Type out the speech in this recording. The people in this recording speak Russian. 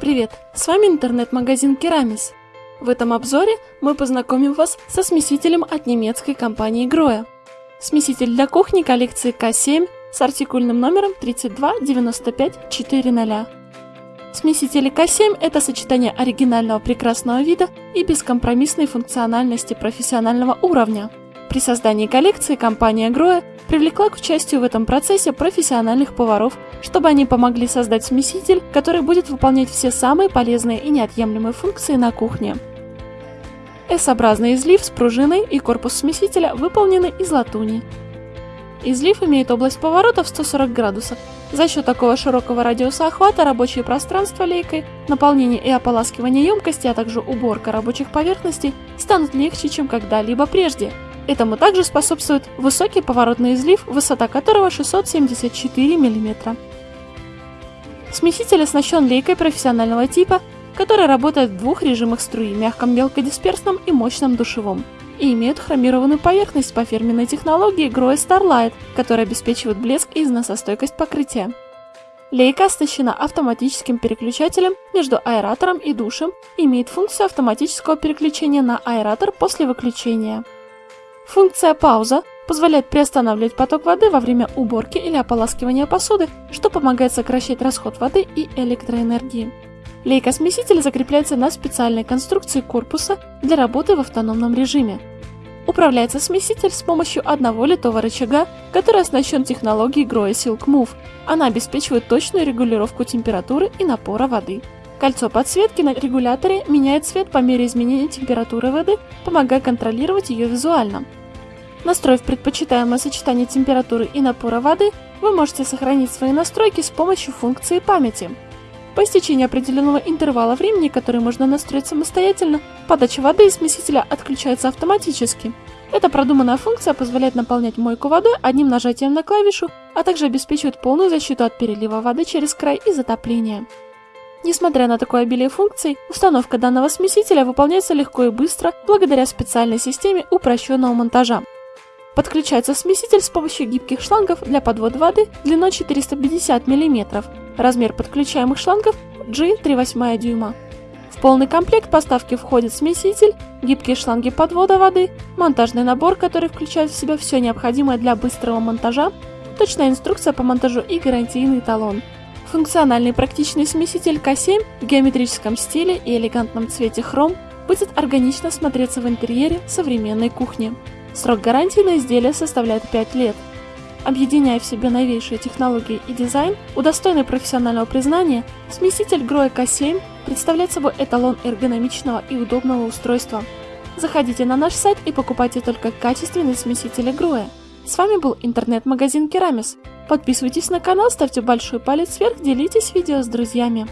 Привет, с вами интернет-магазин Керамис. В этом обзоре мы познакомим вас со смесителем от немецкой компании Grohe. Смеситель для кухни коллекции К7 с артикульным номером 329540. Смесители К7 – это сочетание оригинального прекрасного вида и бескомпромиссной функциональности профессионального уровня. При создании коллекции компания Grohe привлекла к участию в этом процессе профессиональных поваров, чтобы они помогли создать смеситель, который будет выполнять все самые полезные и неотъемлемые функции на кухне. S-образный излив с пружиной и корпус смесителя выполнены из латуни. Излив имеет область поворота в 140 градусов. За счет такого широкого радиуса охвата рабочее пространство лейкой, наполнение и ополаскивание емкости, а также уборка рабочих поверхностей станут легче, чем когда-либо прежде – Этому также способствует высокий поворотный излив, высота которого 674 мм. Смеситель оснащен лейкой профессионального типа, которая работает в двух режимах струи – мягком мелкодисперсном и мощном душевом, и имеет хромированную поверхность по фирменной технологии Grohe Starlight, которая обеспечивает блеск и износостойкость покрытия. Лейка оснащена автоматическим переключателем между аэратором и душем и имеет функцию автоматического переключения на аэратор после выключения. Функция «пауза» позволяет приостанавливать поток воды во время уборки или ополаскивания посуды, что помогает сокращать расход воды и электроэнергии. Лейка-смеситель закрепляется на специальной конструкции корпуса для работы в автономном режиме. Управляется смеситель с помощью одного литого рычага, который оснащен технологией Grohe Silk Move. Она обеспечивает точную регулировку температуры и напора воды. Кольцо подсветки на регуляторе меняет цвет по мере изменения температуры воды, помогая контролировать ее визуально. Настроив предпочитаемое сочетание температуры и напора воды, вы можете сохранить свои настройки с помощью функции памяти. По истечении определенного интервала времени, который можно настроить самостоятельно, подача воды из смесителя отключается автоматически. Эта продуманная функция позволяет наполнять мойку водой одним нажатием на клавишу, а также обеспечивает полную защиту от перелива воды через край и затопления. Несмотря на такое обилие функций, установка данного смесителя выполняется легко и быстро благодаря специальной системе упрощенного монтажа. Подключается смеситель с помощью гибких шлангов для подвода воды длиной 450 мм. Размер подключаемых шлангов G 3,8 дюйма. В полный комплект поставки входит смеситель, гибкие шланги подвода воды, монтажный набор, который включает в себя все необходимое для быстрого монтажа, точная инструкция по монтажу и гарантийный талон. Функциональный практичный смеситель К7 в геометрическом стиле и элегантном цвете хром будет органично смотреться в интерьере современной кухни. Срок гарантии на изделие составляет 5 лет. Объединяя в себе новейшие технологии и дизайн, удостоенный профессионального признания, смеситель Grohe K7 представляет собой эталон эргономичного и удобного устройства. Заходите на наш сайт и покупайте только качественные смесители Grohe. С вами был интернет-магазин Керамис. Подписывайтесь на канал, ставьте большой палец вверх, делитесь видео с друзьями.